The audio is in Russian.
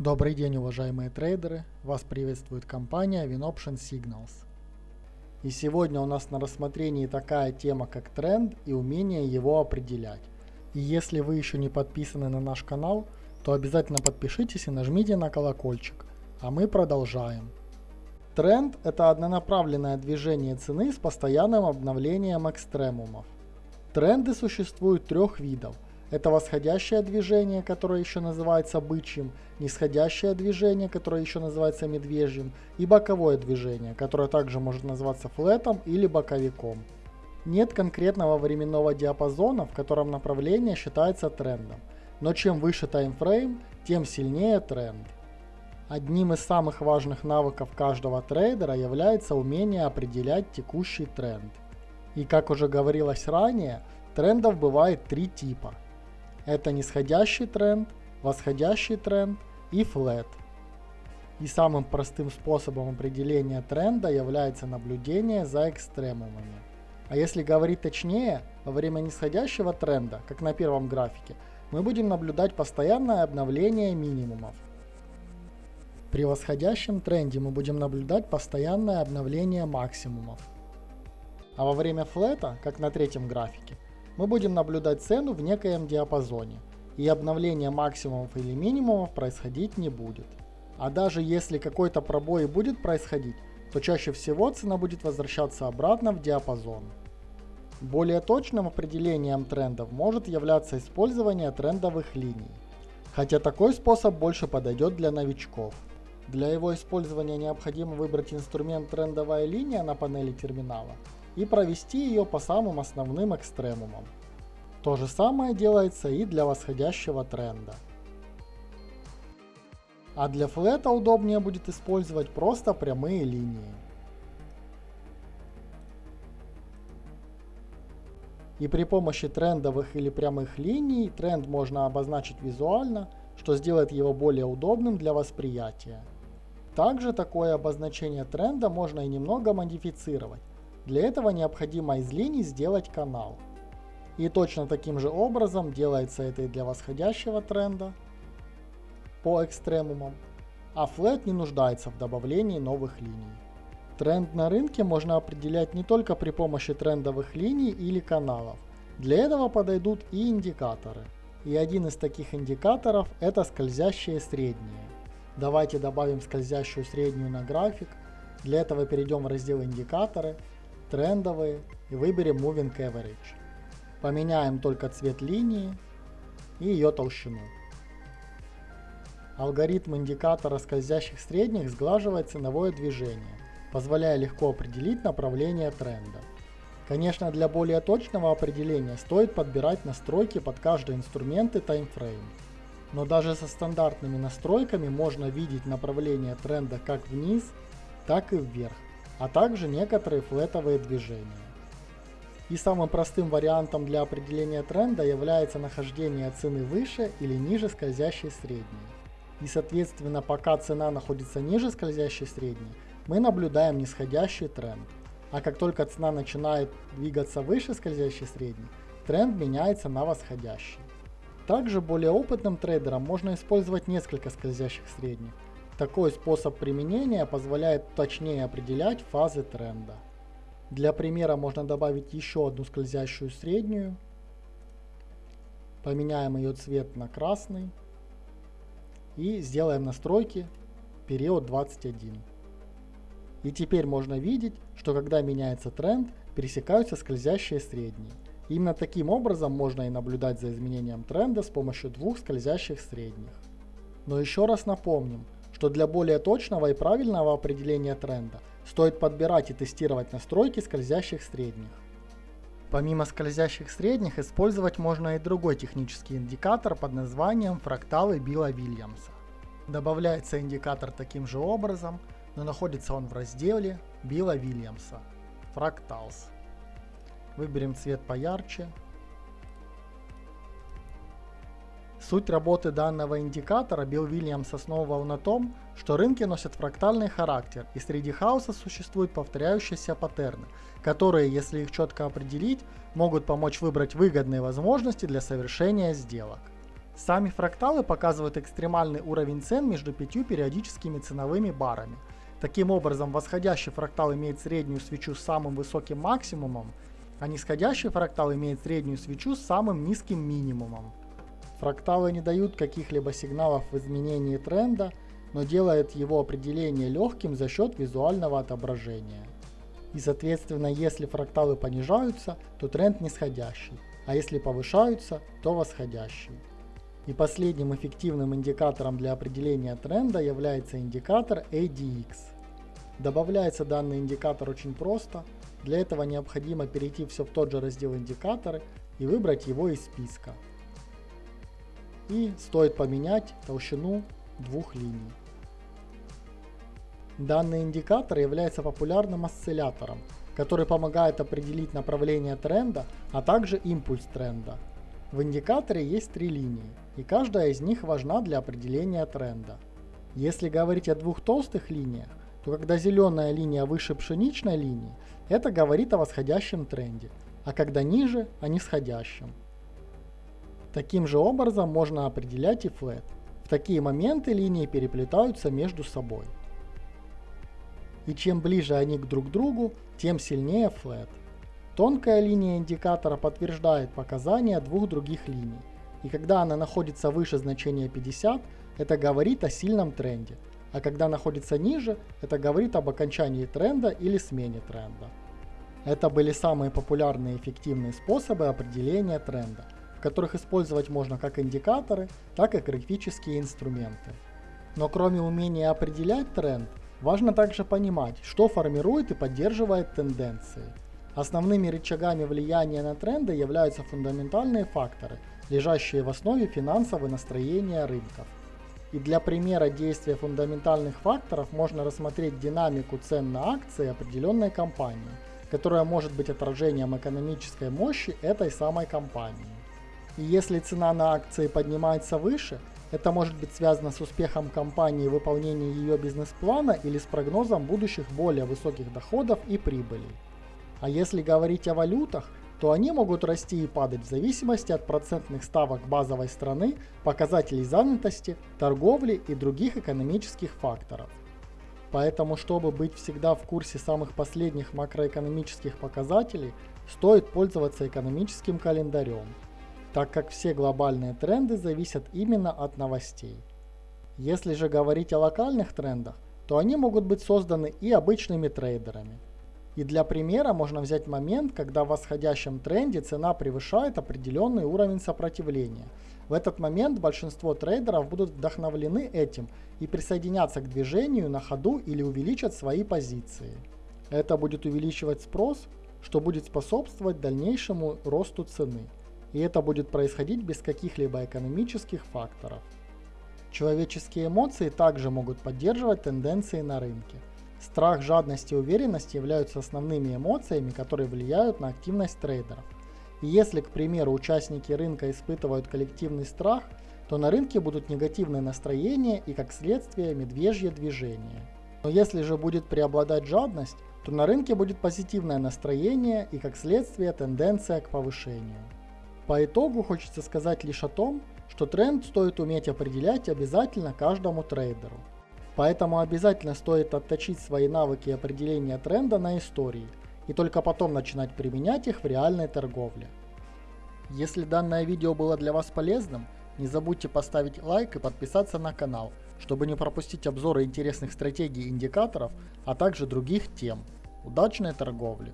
Добрый день, уважаемые трейдеры! Вас приветствует компания WinOption Signals. И сегодня у нас на рассмотрении такая тема, как тренд и умение его определять. И если вы еще не подписаны на наш канал, то обязательно подпишитесь и нажмите на колокольчик. А мы продолжаем. Тренд – это однонаправленное движение цены с постоянным обновлением экстремумов. Тренды существуют трех видов – это восходящее движение, которое еще называется бычьим, нисходящее движение, которое еще называется медвежьим, и боковое движение, которое также может называться флетом или боковиком. Нет конкретного временного диапазона, в котором направление считается трендом, но чем выше таймфрейм, тем сильнее тренд. Одним из самых важных навыков каждого трейдера является умение определять текущий тренд. И как уже говорилось ранее, трендов бывает три типа – это нисходящий тренд, восходящий тренд и флет. И самым простым способом определения тренда является наблюдение за экстремумами. А если говорить точнее, во время нисходящего тренда, как на первом графике, мы будем наблюдать постоянное обновление минимумов. При восходящем тренде мы будем наблюдать постоянное обновление максимумов. А во время флета, как на третьем графике, мы будем наблюдать цену в некоем диапазоне, и обновление максимумов или минимумов происходить не будет. А даже если какой-то пробой будет происходить, то чаще всего цена будет возвращаться обратно в диапазон. Более точным определением трендов может являться использование трендовых линий, хотя такой способ больше подойдет для новичков. Для его использования необходимо выбрать инструмент трендовая линия на панели терминала и провести ее по самым основным экстремумам. То же самое делается и для восходящего тренда. А для флета удобнее будет использовать просто прямые линии. И при помощи трендовых или прямых линий тренд можно обозначить визуально, что сделает его более удобным для восприятия. Также такое обозначение тренда можно и немного модифицировать, для этого необходимо из линий сделать канал. И точно таким же образом делается это и для восходящего тренда по экстремумам, а флет не нуждается в добавлении новых линий. Тренд на рынке можно определять не только при помощи трендовых линий или каналов. Для этого подойдут и индикаторы. И один из таких индикаторов это скользящие средние. Давайте добавим скользящую среднюю на график. Для этого перейдем в раздел индикаторы трендовые и выберем Moving Average. Поменяем только цвет линии и ее толщину. Алгоритм индикатора скользящих средних сглаживает ценовое движение, позволяя легко определить направление тренда. Конечно, для более точного определения стоит подбирать настройки под каждый инструмент и таймфрейм. Но даже со стандартными настройками можно видеть направление тренда как вниз, так и вверх а также некоторые флетовые движения. И самым простым вариантом для определения тренда является нахождение цены выше или ниже скользящей средней. И соответственно, пока цена находится ниже скользящей средней, мы наблюдаем нисходящий тренд. А как только цена начинает двигаться выше скользящей средней, тренд меняется на восходящий. Также более опытным трейдерам можно использовать несколько скользящих средних, такой способ применения позволяет точнее определять фазы тренда. Для примера можно добавить еще одну скользящую среднюю. Поменяем ее цвет на красный. И сделаем настройки период 21. И теперь можно видеть, что когда меняется тренд, пересекаются скользящие средние. Именно таким образом можно и наблюдать за изменением тренда с помощью двух скользящих средних. Но еще раз напомним, что для более точного и правильного определения тренда стоит подбирать и тестировать настройки скользящих средних. Помимо скользящих средних использовать можно и другой технический индикатор под названием фракталы Билла Вильямса. Добавляется индикатор таким же образом, но находится он в разделе Билла Вильямса Fractals. Выберем цвет поярче Суть работы данного индикатора Билл Вильямс основывал на том, что рынки носят фрактальный характер и среди хаоса существуют повторяющиеся паттерны, которые, если их четко определить, могут помочь выбрать выгодные возможности для совершения сделок. Сами фракталы показывают экстремальный уровень цен между пятью периодическими ценовыми барами. Таким образом, восходящий фрактал имеет среднюю свечу с самым высоким максимумом, а нисходящий фрактал имеет среднюю свечу с самым низким минимумом. Фракталы не дают каких-либо сигналов в изменении тренда, но делают его определение легким за счет визуального отображения. И соответственно, если фракталы понижаются, то тренд нисходящий, а если повышаются, то восходящий. И последним эффективным индикатором для определения тренда является индикатор ADX. Добавляется данный индикатор очень просто. Для этого необходимо перейти все в тот же раздел индикаторы и выбрать его из списка. И стоит поменять толщину двух линий. Данный индикатор является популярным осциллятором, который помогает определить направление тренда, а также импульс тренда. В индикаторе есть три линии, и каждая из них важна для определения тренда. Если говорить о двух толстых линиях, то когда зеленая линия выше пшеничной линии, это говорит о восходящем тренде, а когда ниже – о нисходящем. Таким же образом можно определять и флет. В такие моменты линии переплетаются между собой и чем ближе они к друг другу, тем сильнее флет. Тонкая линия индикатора подтверждает показания двух других линий, и когда она находится выше значения 50, это говорит о сильном тренде, а когда находится ниже, это говорит об окончании тренда или смене тренда. Это были самые популярные и эффективные способы определения тренда, которых использовать можно как индикаторы, так и графические инструменты. Но кроме умения определять тренд, Важно также понимать, что формирует и поддерживает тенденции. Основными рычагами влияния на тренды являются фундаментальные факторы, лежащие в основе финансового настроения рынков. И для примера действия фундаментальных факторов можно рассмотреть динамику цен на акции определенной компании, которая может быть отражением экономической мощи этой самой компании. И если цена на акции поднимается выше, это может быть связано с успехом компании в выполнении ее бизнес-плана или с прогнозом будущих более высоких доходов и прибылей. А если говорить о валютах, то они могут расти и падать в зависимости от процентных ставок базовой страны, показателей занятости, торговли и других экономических факторов. Поэтому, чтобы быть всегда в курсе самых последних макроэкономических показателей, стоит пользоваться экономическим календарем так как все глобальные тренды зависят именно от новостей. Если же говорить о локальных трендах, то они могут быть созданы и обычными трейдерами. И для примера можно взять момент, когда в восходящем тренде цена превышает определенный уровень сопротивления. В этот момент большинство трейдеров будут вдохновлены этим и присоединятся к движению на ходу или увеличат свои позиции. Это будет увеличивать спрос, что будет способствовать дальнейшему росту цены и это будет происходить без каких-либо экономических факторов. Человеческие эмоции также могут поддерживать тенденции на рынке. Страх, жадность и уверенность являются основными эмоциями, которые влияют на активность трейдеров. И если, к примеру, участники рынка испытывают коллективный страх, то на рынке будут негативные настроения и, как следствие, медвежье движение. Но если же будет преобладать жадность, то на рынке будет позитивное настроение и, как следствие, тенденция к повышению. По итогу хочется сказать лишь о том, что тренд стоит уметь определять обязательно каждому трейдеру. Поэтому обязательно стоит отточить свои навыки определения тренда на истории и только потом начинать применять их в реальной торговле. Если данное видео было для вас полезным, не забудьте поставить лайк и подписаться на канал, чтобы не пропустить обзоры интересных стратегий и индикаторов, а также других тем. Удачной торговли!